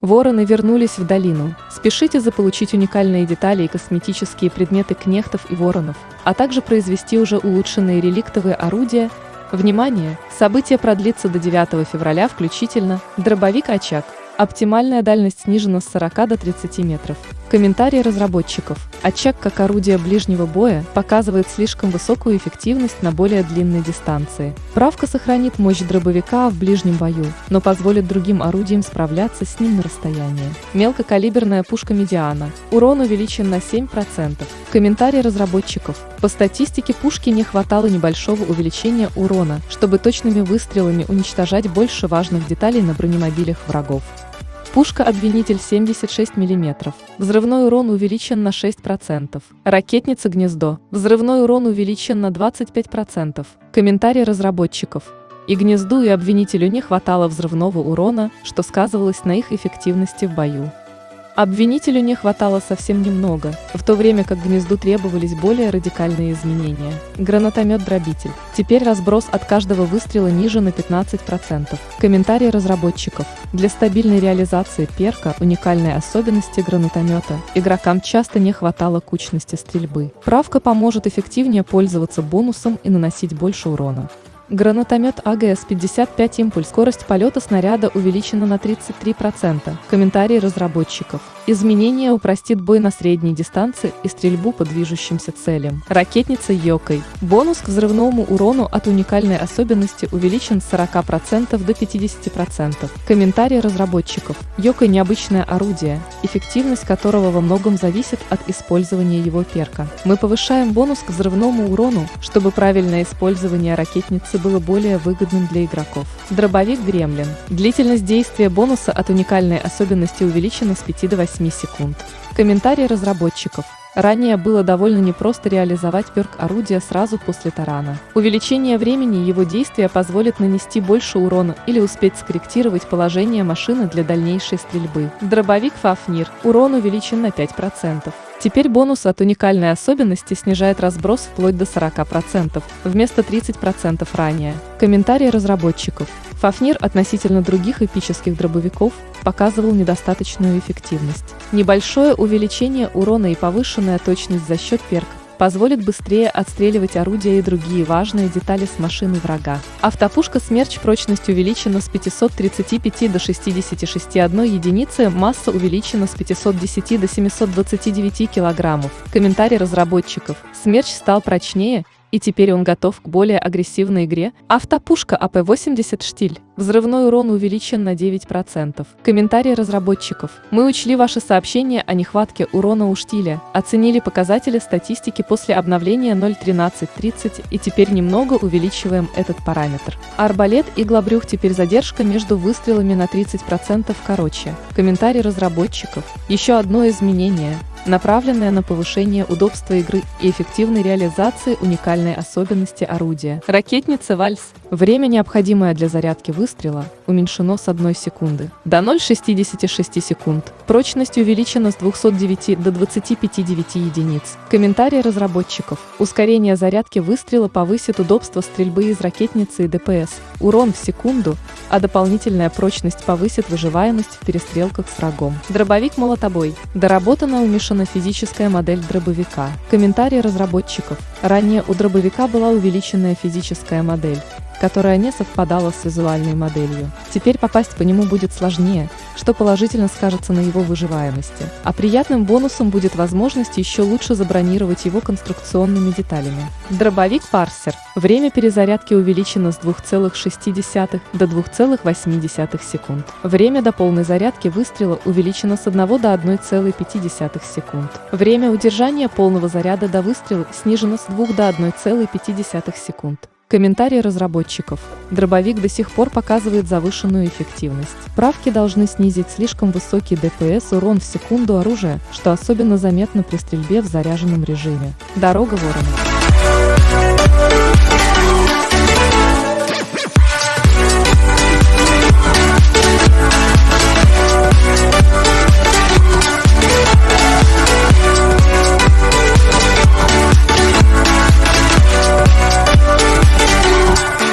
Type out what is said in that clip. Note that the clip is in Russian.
Вороны вернулись в долину. Спешите заполучить уникальные детали и косметические предметы кнехтов и воронов, а также произвести уже улучшенные реликтовые орудия. Внимание! Событие продлится до 9 февраля включительно. Дробовик «Очаг». Оптимальная дальность снижена с 40 до 30 метров. Комментарии разработчиков. Очаг как орудие ближнего боя показывает слишком высокую эффективность на более длинной дистанции. Правка сохранит мощь дробовика в ближнем бою, но позволит другим орудиям справляться с ним на расстоянии. Мелкокалиберная пушка «Медиана». Урон увеличен на 7%. Комментарий разработчиков. По статистике пушки не хватало небольшого увеличения урона, чтобы точными выстрелами уничтожать больше важных деталей на бронемобилях врагов. Пушка «Обвинитель» 76 мм. Взрывной урон увеличен на 6%. Ракетница «Гнездо». Взрывной урон увеличен на 25%. Комментарий разработчиков. И «Гнезду» и «Обвинителю» не хватало взрывного урона, что сказывалось на их эффективности в бою. Обвинителю не хватало совсем немного, в то время как гнезду требовались более радикальные изменения. Гранатомет-дробитель. Теперь разброс от каждого выстрела ниже на 15%. Комментарий разработчиков. Для стабильной реализации перка уникальной особенности гранатомета игрокам часто не хватало кучности стрельбы. Правка поможет эффективнее пользоваться бонусом и наносить больше урона. Гранатомет АГС-55 импульс. Скорость полета снаряда увеличена на 33%. Комментарии разработчиков. Изменение упростит бой на средней дистанции и стрельбу по движущимся целям. Ракетница Йокой. Бонус к взрывному урону от уникальной особенности увеличен с 40% до 50%. Комментарии разработчиков. Йокой необычное орудие, эффективность которого во многом зависит от использования его перка. Мы повышаем бонус к взрывному урону, чтобы правильное использование ракетницы было более выгодным для игроков. Дробовик Гремлин. Длительность действия бонуса от уникальной особенности увеличена с 5 до 8 секунд. Комментарии разработчиков. Ранее было довольно непросто реализовать перк орудия сразу после тарана. Увеличение времени его действия позволит нанести больше урона или успеть скорректировать положение машины для дальнейшей стрельбы. Дробовик Фафнир. Урон увеличен на 5%. Теперь бонус от уникальной особенности снижает разброс вплоть до 40%, вместо 30% ранее. Комментарии разработчиков. Фафнир относительно других эпических дробовиков показывал недостаточную эффективность. Небольшое увеличение урона и повышенная точность за счет перка позволит быстрее отстреливать орудия и другие важные детали с машины врага. Автопушка «Смерч» прочность увеличена с 535 до 66,1 единицы, масса увеличена с 510 до 729 килограммов. Комментарий разработчиков. «Смерч» стал прочнее и теперь он готов к более агрессивной игре. Автопушка АП-80 «Штиль». Взрывной урон увеличен на 9%. Комментарии разработчиков. Мы учли ваши сообщения о нехватке урона у штиля, оценили показатели статистики после обновления 0.13.30 и теперь немного увеличиваем этот параметр. Арбалет и глобрюх теперь задержка между выстрелами на 30% короче. Комментарий разработчиков. Еще одно изменение направленная на повышение удобства игры и эффективной реализации уникальной особенности орудия. Ракетница «Вальс» Время, необходимое для зарядки выстрела, уменьшено с 1 секунды до 0,66 секунд. Прочность увеличена с 209 до 25,9 единиц. Комментарии разработчиков. Ускорение зарядки выстрела повысит удобство стрельбы из ракетницы и ДПС, урон в секунду, а дополнительная прочность повысит выживаемость в перестрелках с врагом. Дробовик молотобой. Доработана умешана физическая модель дробовика. Комментарии разработчиков. Ранее у дробовика была увеличенная физическая модель которая не совпадала с визуальной моделью. Теперь попасть по нему будет сложнее, что положительно скажется на его выживаемости. А приятным бонусом будет возможность еще лучше забронировать его конструкционными деталями. Дробовик Парсер. Время перезарядки увеличено с 2,6 до 2,8 секунд. Время до полной зарядки выстрела увеличено с 1 до 1,5 секунд. Время удержания полного заряда до выстрела снижено с 2 до 1,5 секунд. Комментарии разработчиков. Дробовик до сих пор показывает завышенную эффективность. Правки должны снизить слишком высокий ДПС урон в секунду оружия, что особенно заметно при стрельбе в заряженном режиме. Дорога ворона.